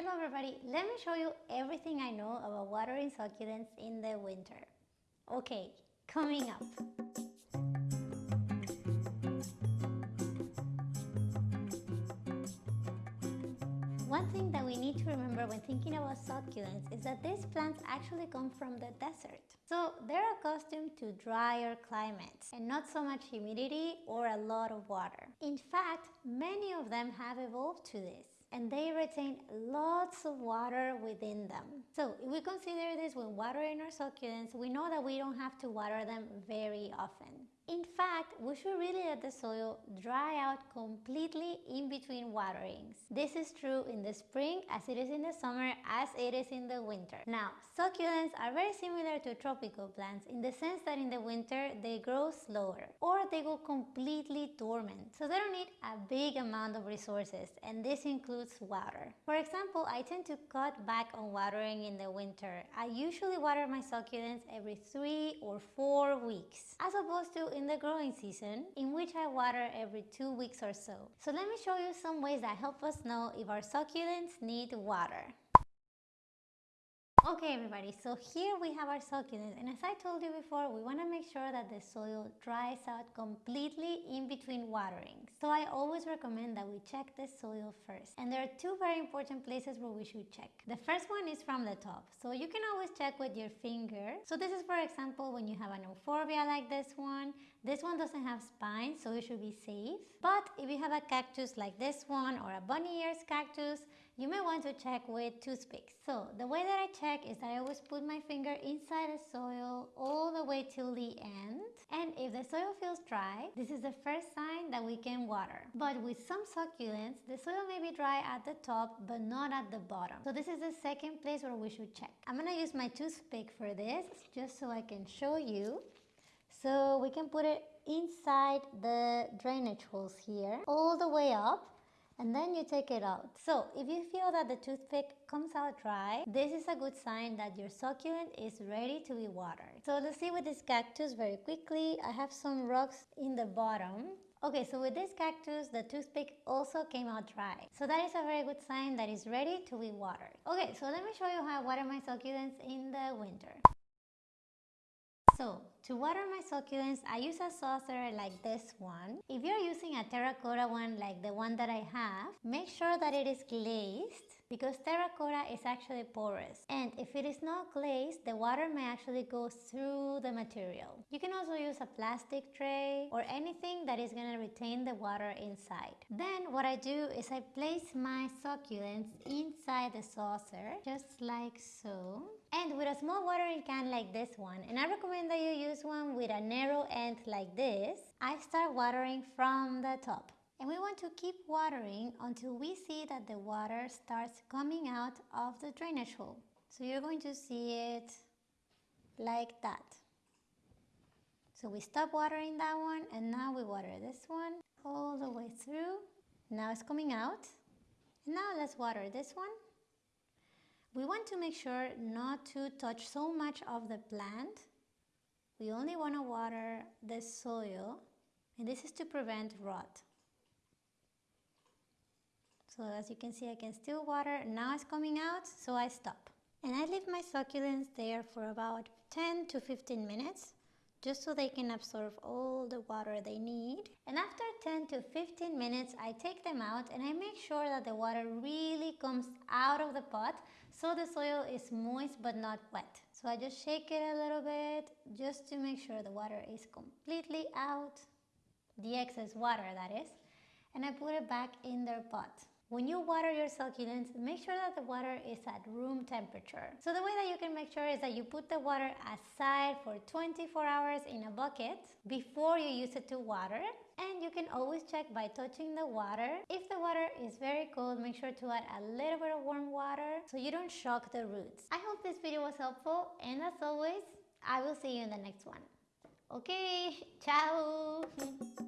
Hello everybody, let me show you everything I know about watering succulents in the winter. Okay, coming up. One thing that we need to remember when thinking about succulents is that these plants actually come from the desert. So they're accustomed to drier climates and not so much humidity or a lot of water. In fact, many of them have evolved to this and they retain lots of water within them. So if we consider this when watering our succulents, we know that we don't have to water them very often. In fact, we should really let the soil dry out completely in between waterings. This is true in the spring as it is in the summer as it is in the winter. Now, succulents are very similar to tropical plants in the sense that in the winter they grow slower or they go completely dormant. So they don't need a big amount of resources and this includes water. For example, I tend to cut back on watering in the winter. I usually water my succulents every three or four weeks as opposed to in the growing season in which I water every two weeks or so. So let me show you some ways that help us know if our succulents need water. Okay everybody, so here we have our succulents and as I told you before, we want to make sure that the soil dries out completely in between waterings. So I always recommend that we check the soil first. And there are two very important places where we should check. The first one is from the top. So you can always check with your finger. So this is for example when you have an euphorbia like this one. This one doesn't have spines so it should be safe. But if you have a cactus like this one or a bunny ears cactus, you may want to check with toothpicks. So the way that I check is that I always put my finger inside the soil all the way till the end. And if the soil feels dry, this is the first sign that we can water. But with some succulents, the soil may be dry at the top but not at the bottom. So this is the second place where we should check. I'm gonna use my toothpick for this just so I can show you. So we can put it inside the drainage holes here all the way up and then you take it out. So if you feel that the toothpick comes out dry, this is a good sign that your succulent is ready to be watered. So let's see with this cactus very quickly. I have some rocks in the bottom. Okay, so with this cactus, the toothpick also came out dry. So that is a very good sign that it's ready to be watered. Okay, so let me show you how I water my succulents in the winter. So to water my succulents, I use a saucer like this one. If you're using a terracotta one like the one that I have, make sure that it is glazed because terracotta is actually porous and if it is not glazed the water may actually go through the material. You can also use a plastic tray or anything that is going to retain the water inside. Then what I do is I place my succulents inside the saucer just like so and with a small watering can like this one and I recommend that you use one with a narrow end like this I start watering from the top and we want to keep watering until we see that the water starts coming out of the drainage hole. So you're going to see it like that. So we stop watering that one and now we water this one all the way through. Now it's coming out. And now let's water this one. We want to make sure not to touch so much of the plant. We only want to water the soil and this is to prevent rot. So as you can see I can still water, now it's coming out so I stop. And I leave my succulents there for about 10 to 15 minutes just so they can absorb all the water they need. And after 10 to 15 minutes, I take them out and I make sure that the water really comes out of the pot so the soil is moist but not wet. So I just shake it a little bit just to make sure the water is completely out, the excess water that is, and I put it back in their pot. When you water your succulents, make sure that the water is at room temperature. So the way that you can make sure is that you put the water aside for 24 hours in a bucket before you use it to water. And you can always check by touching the water. If the water is very cold, make sure to add a little bit of warm water so you don't shock the roots. I hope this video was helpful and as always, I will see you in the next one. Okay, ciao!